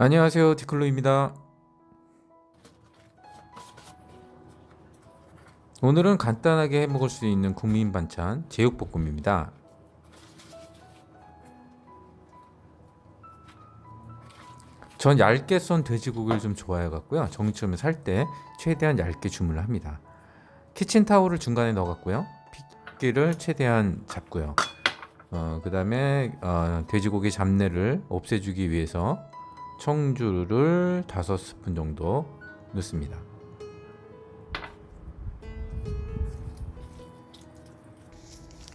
안녕하세요 디클로입니다. 오늘은 간단하게 해먹을 수 있는 국민 반찬 제육볶음입니다. 전 얇게 썬 돼지고기를 좀 좋아해 갖고요. 정육점에 살 때 최대한 얇게 주문을 합니다. 키친타올을 중간에 넣어 갖고요. 핏기를 최대한 잡고요. 어, 그 다음에 어, 돼지고기 잡내를 없애주기 위해서 청주를 5스푼 정도 넣습니다.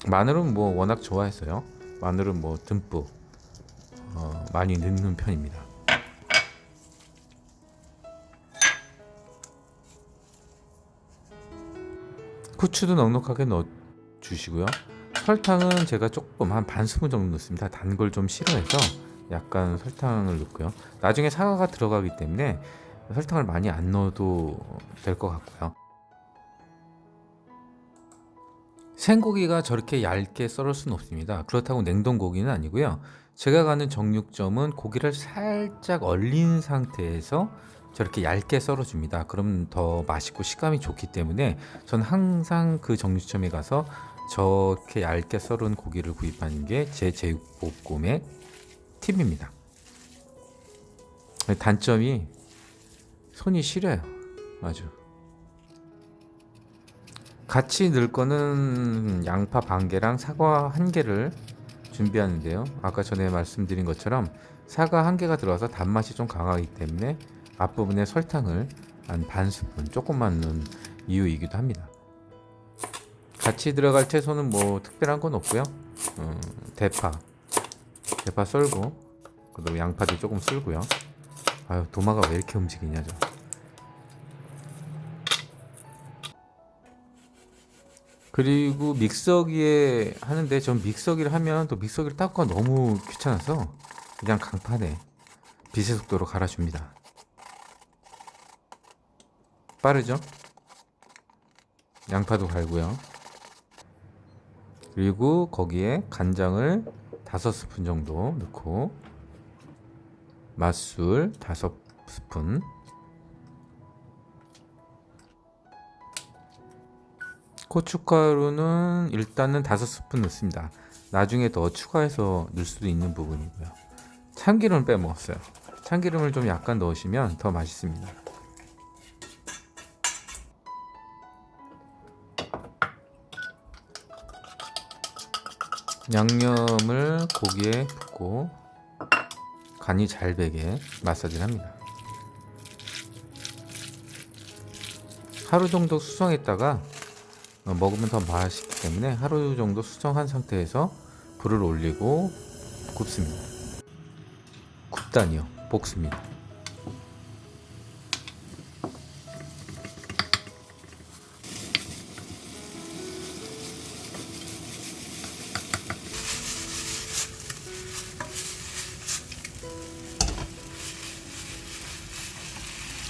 마늘은 뭐 워낙 좋아했어요. 마늘은 뭐 듬뿍 어, 많이 넣는 편입니다. 후추도 넉넉하게 넣어 주시고요. 설탕은 제가 조금 한 반 스푼 정도 넣습니다. 단 걸 좀 싫어해서 약간 설탕을 넣고요. 나중에 사과가 들어가기 때문에 설탕을 많이 안 넣어도 될 것 같고요. 생고기가 저렇게 얇게 썰을 수는 없습니다. 그렇다고 냉동고기는 아니고요. 제가 가는 정육점은 고기를 살짝 얼린 상태에서 저렇게 얇게 썰어 줍니다. 그럼 더 맛있고 식감이 좋기 때문에 저는 항상 그 정육점에 가서 저렇게 얇게 썰은 고기를 구입하는 게 제 제육볶음의 팁입니다. 단점이 손이 시려요. 아주. 같이 넣을 거는 양파 반 개랑 사과 한 개를 준비하는데요. 아까 전에 말씀드린 것처럼 사과 한 개가 들어가서 단맛이 좀 강하기 때문에 앞부분에 설탕을 한 반 스푼 조금만 넣은 이유이기도 합니다. 같이 들어갈 채소는 뭐 특별한 건 없고요. 어, 대파 대파 썰고 그리고 양파도 조금 썰고요. 아유 도마가 왜 이렇게 움직이냐 저 그리고 믹서기에 하는데 전 믹서기를 하면 또 믹서기를 닦고 너무 귀찮아서 그냥 강판에 빛의 속도로 갈아줍니다. 빠르죠? 양파도 갈고요. 그리고 거기에 간장을 5스푼 정도 넣고 맛술 5스푼. 고춧가루는 일단은 5스푼 넣습니다. 나중에 더 추가해서 넣을 수도 있는 부분이고요. 참기름을 빼먹었어요. 참기름을 좀 약간 넣으시면 더 맛있습니다 양념을 고기에 붓고 간이 잘 배게 마사지를 합니다. 하루 정도 수성했다가 어, 먹으면 더 맛있기 때문에 하루 정도 수정한 상태에서 불을 올리고 굽습니다. 굽다니요. 볶습니다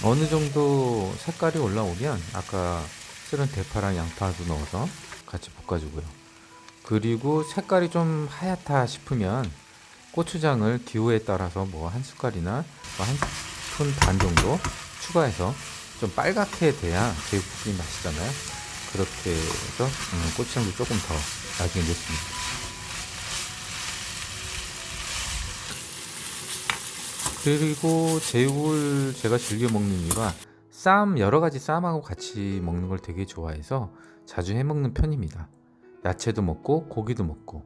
어느 정도 색깔이 올라오면 아까 쓸은 대파랑 양파도 넣어서 같이 볶아주고요. 그리고 색깔이 좀 하얗다 싶으면 고추장을 기호에 따라서 뭐 한 숟갈이나 뭐 한 스푼 반 정도 추가해서 좀 빨갛게 돼야 제육볶음이 맛있잖아요. 그렇게 해서 음, 고추장도 조금 더 나중에 넣습니다 그리고 제육을 제가 즐겨 먹는 이유가 쌈 여러가지 쌈하고 같이 먹는 걸 되게 좋아해서 자주 해 먹는 편입니다. 야채도 먹고 고기도 먹고